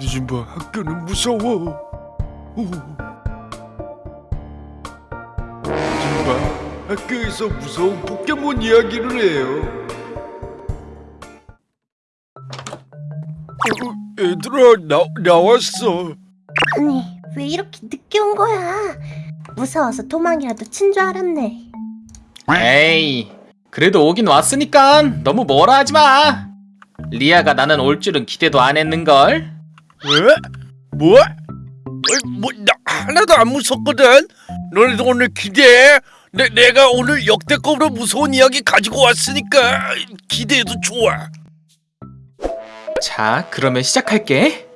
늦은 밤 학교는 무서워. 오. 늦은 밤 학교에서 무서운 포켓몬 이야기를 해요. 어, 얘들아 나 나왔어. 아니 왜 이렇게 늦게 온 거야? 무서워서 도망이라도 친 줄 알았네. 에이, 그래도 오긴 왔으니까 너무 뭐라 하지 마. 리아가 나는 올 줄은 기대도 안 했는걸. 왜? 뭐? 어이, 뭐, 나 하나도 안 무섭거든. 너네도 오늘 기대해. 내, 내가 오늘 역대급으로 무서운 이야기 가지고 왔으니까 기대해도 좋아. 자, 그러면 시작할게.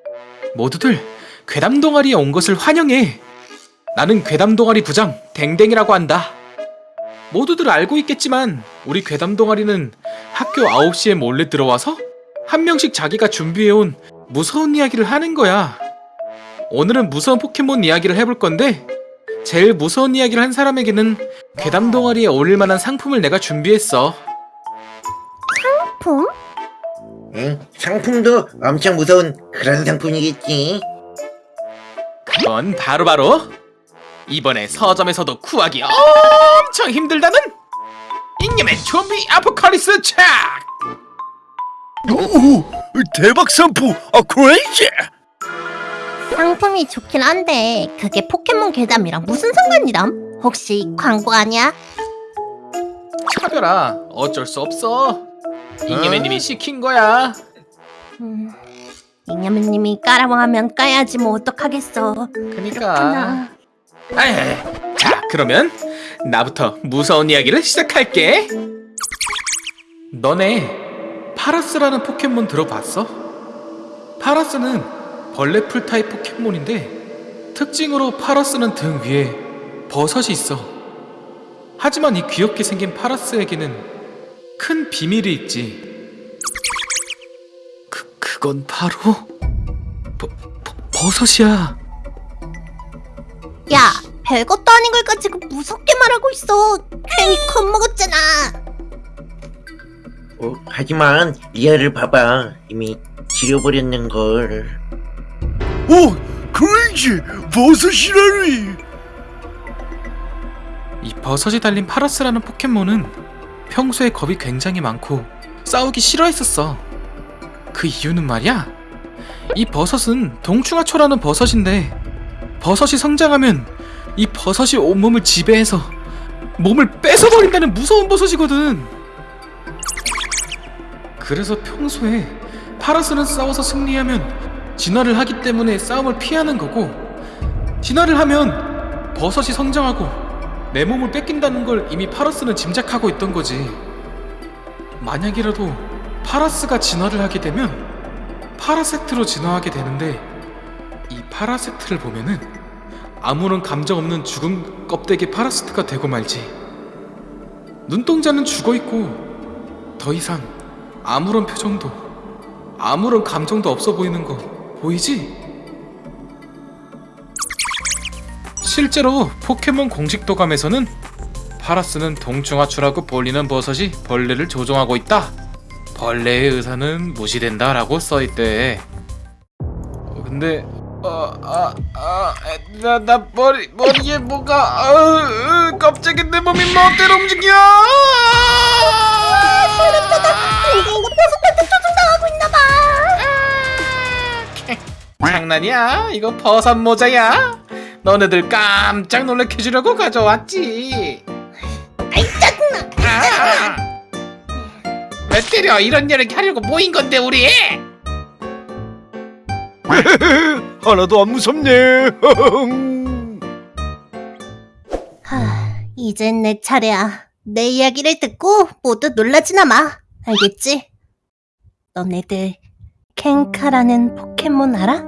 모두들 괴담 동아리에 온 것을 환영해. 나는 괴담 동아리 부장 댕댕이라고 한다. 모두들 알고 있겠지만 우리 괴담 동아리는 학교 9시에 몰래 들어와서 한 명씩 자기가 준비해온 무서운 이야기를 하는 거야. 오늘은 무서운 포켓몬 이야기를 해볼 건데 제일 무서운 이야기를 한 사람에게는 괴담 동아리에 어울릴 만한 상품을 내가 준비했어. 품? 응, 상품도 엄청 무서운 그런 상품이겠지. 그건 바로 바로 이번에 서점에서도 구하기 엄청 힘들다는 잉여맨 좀비 아포칼리스 책! 오, 대박 상품. 아, 크레이지. 상품이 좋긴 한데 그게 포켓몬 괴담이랑 무슨 상관이람? 혹시 광고 아니야? 차별아 어쩔 수 없어 잉여맨님이 시킨 거야 음, 잉여맨님이 까라고 하면 까야지 뭐 어떡하겠어. 그니까 자 그러면 나부터 무서운 이야기를 시작할게 너네 파라스라는 포켓몬 들어봤어? 파라스는 벌레 풀 타입 포켓몬인데 특징으로 파라스는 등 위에 버섯이 있어 하지만 이 귀엽게 생긴 파라스에게는 큰 비밀이 있지 그, 그건 바로 버, 버, 버섯이야 야, 별것도 아닌 걸 가지고 무섭게 말하고 있어. 괜히 겁먹었잖아. 어, 하지만 리아를 봐봐. 이미 지려버렸는 걸. 오, crazy. 버섯이라니. 이 버섯이 달린 파라스라는 포켓몬은 평소에 겁이 굉장히 많고 싸우기 싫어했었어. 그 이유는 말이야. 이 버섯은 동충하초라는 버섯인데 버섯이 성장하면 이 버섯이 온몸을 지배해서 몸을 뺏어버린다는 무서운 버섯이거든. 그래서 평소에 파라스는 싸워서 승리하면 진화를 하기 때문에 싸움을 피하는 거고 진화를 하면 버섯이 성장하고 내 몸을 뺏긴다는 걸 이미 파라스는 짐작하고 있던 거지. 만약이라도 파라스가 진화를 하게 되면 파라세트로 진화하게 되는데 이 파라세트를 보면은 아무런 감정 없는 죽은 껍데기 파라시트가 되고 말지. 눈동자는 죽어 있고 더 이상 아무런 표정도 아무런 감정도 없어 보이는 거 보이지? 실제로 포켓몬 공식 도감에서는 파라스는 동충하추라고 불리는 버섯이 벌레를 조종하고 있다. 벌레의 의사는 무시된다 라고 써있대. 어, 근데 어아아나나 머리 머리에 뭐가 아, 갑자기 내 몸이 멋대로 움직여. 이거 이거 버섯한테 조종당하고 있나봐. 장난이야? 이거 버섯 모자야? 너네들 깜짝 놀래켜 주려고 가져왔지. 아이 짜증나. 아! 왜 때려? 이런 이야기 하려고 모인 건데 우리. 하나도 안 무섭네. 하, 이젠 내 차례야. 내 이야기를 듣고 모두 놀라지나 마. 알겠지? 너네들 켄카라는 포켓몬 알아?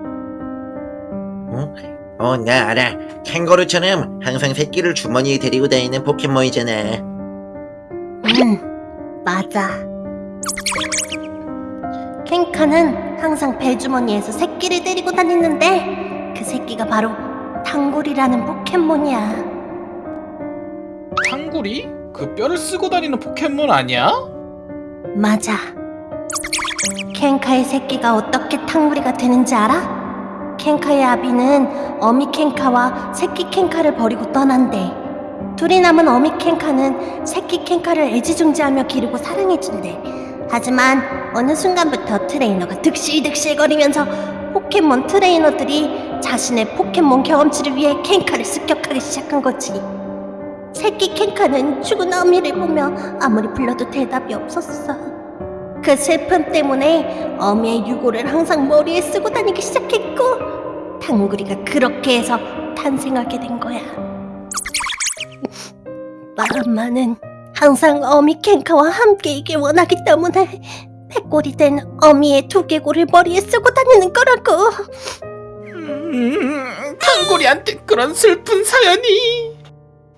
어? 어, 나 알아. 캥거루처럼 항상 새끼를 주머니에 데리고 다니는 포켓몬이잖아. 응, 맞아. 켄카는 항상 배주머니에서 새끼를 데리고 다니는데 그 새끼가 바로 탕골이라는 포켓몬이야. 탕구리? 그 뼈를 쓰고 다니는 포켓몬 아니야? 맞아. 켄카의 새끼가 어떻게 탕구리가 되는지 알아? 켄카의 아비는 어미 켄카와 새끼 켄카를 버리고 떠난대. 둘이 남은 어미 켄카는 새끼 켄카를 애지중지하며 기르고 사랑해준대. 하지만 어느 순간부터 트레이너가 득실득실거리면서 포켓몬 트레이너들이 자신의 포켓몬 경험치를 위해 켄카를 습격하기 시작한 거지. 새끼 켄카는 죽은 어미를 보며 아무리 불러도 대답이 없었어. 그 슬픔 때문에 어미의 유골을 항상 머리에 쓰고 다니기 시작했고 탕구리가 그렇게 해서 탄생하게 된 거야. 마음만은 항상 어미 켄카와 함께 이길 원하기 때문에 백골이 된 어미의 두개골을 머리에 쓰고 다니는 거라고. 음, 탕골이한테 그런 슬픈 사연이.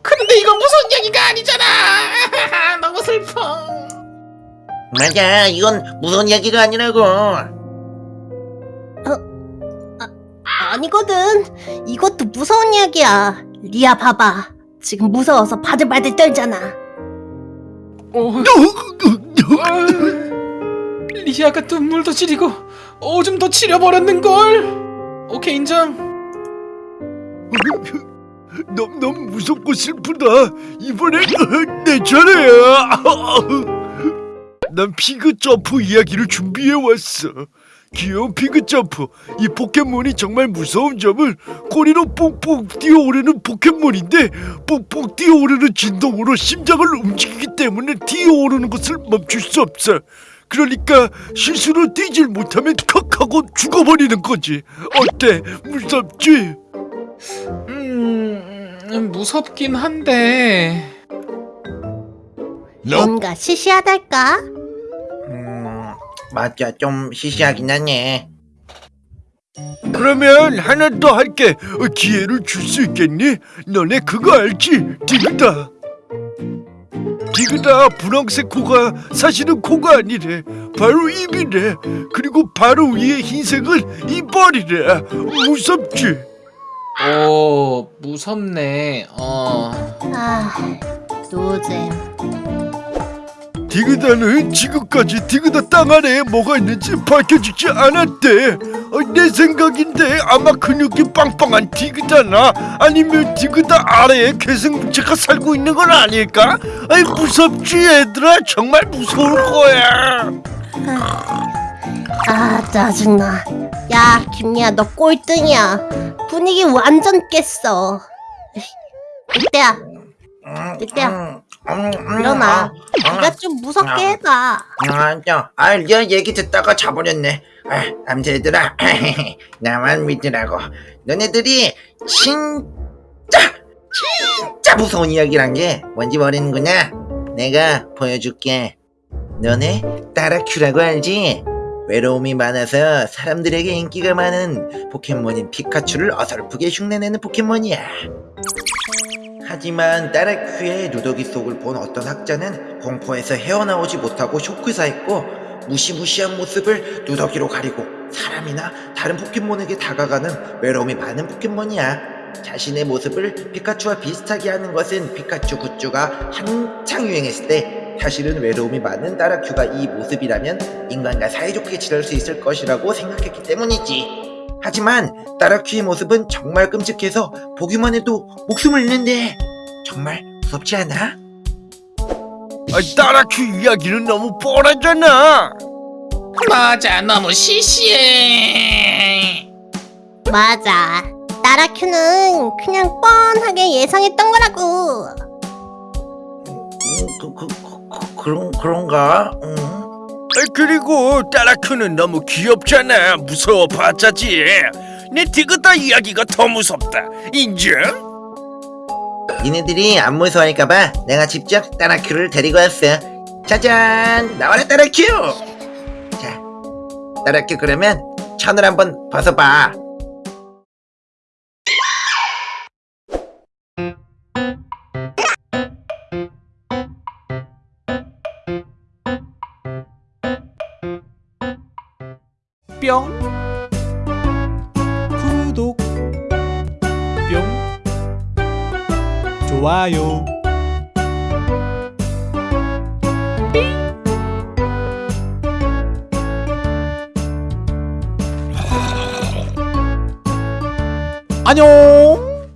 그런데 이건 무서운 얘기가 아니잖아. 너무 슬퍼. 맞아 이건 무서운 이야기가 아니라고 아니거든. 이것도 무서운 이야기야. 리아 봐봐. 지금 무서워서 바들바들 떨잖아. 어, 아, 리아가 눈물도 지리고 오줌 도 치려버렸는 걸. 오케이 인정. 너무 너무 무섭고 슬프다. 이번엔 내 차례야. 난 피그 점프 이야기를 준비해 왔어. 귀여운 피그 점프. 이 포켓몬이 정말 무서운 점을 꼬리로 뽕뽕 뛰어오르는 포켓몬인데 뽕뽕 뛰어오르는 진동으로 심장을 움직이기 때문에 뛰어오르는 것을 멈출 수 없어. 그러니까 실수로 뛰질 못하면 컥 하고 죽어버리는 거지. 어때? 무섭지? 음, 무섭긴 한데. 뭔가 시시하달까? 음 맞아 좀 시시하긴 하네 그러면 하나 더 할게. 어, 기회를 줄 수 있겠니? 너네 그거 알지? 디그다. 디그다 분홍색 코가 사실은 코가 아니래. 바로 입이래. 그리고 바로 위에 흰색은 이빨이래. 무섭지? 오, 무섭네. 어. 아, 노잼. 디그다는 지금까지 디그다 땅 안에 뭐가 있는지 밝혀지지 않았대. 어, 내 생각인데 아마 근육이 빵빵한 디그다나 아니면 디그다 아래에 괴생물체가 살고 있는 건 아닐까? 아이 무섭지 얘들아 정말 무서울 거야. 아, 짜증나. 야, 김리야, 너 꼴등이야. 분위기 완전 깼어. 늑대야, 음, 일어나. 네가 좀 무섭게 해봐. 맞아. 아, 내 얘기 듣다가 자버렸네. 아, 남자애들아, 나만 믿으라고. 너네들이 진짜, 진짜 무서운 이야기란 게 뭔지 모르는구나. 내가 보여줄게. 너네 따라큐라고 알지? 외로움이 많아서 사람들에게 인기가 많은 포켓몬인 피카츄를 어설프게 흉내내는 포켓몬이야. 하지만 따라큐의 누더기 속을 본 어떤 학자는 공포에서 헤어나오지 못하고 쇼크사했고 무시무시한 모습을 누더기로 가리고 사람이나 다른 포켓몬에게 다가가는 외로움이 많은 포켓몬이야. 자신의 모습을 피카츄와 비슷하게 하는 것은 피카츄 굿즈가 한창 유행했을 때 사실은 외로움이 많은 따라큐가 이 모습이라면 인간과 사이좋게 지낼 수 있을 것이라고 생각했기 때문이지. 하지만 따라큐의 모습은 정말 끔찍해서 보기만 해도 목숨을 잃는데 정말 무섭지 않아? 아, 따라큐 이야기는 너무 뻔하잖아. 맞아, 너무 시시해. 맞아. 나라큐는 그냥 뻔하게 예상했던 거라고. 음, 그, 그, 그, 그런, 그런가? 음. 아, 그리고 따라큐는 너무 귀엽잖아. 무서워 봤자지. 내 디그다 이야기가 더 무섭다. 인정? 니네들이 안 무서워할까봐 내가 직접 따라큐를 데리고 왔어. 짜잔! 나와라 따라큐! 자, 따라큐 그러면 천을 한번 벗어봐. 뿅. 구독. 뿅. 좋아요. 안녕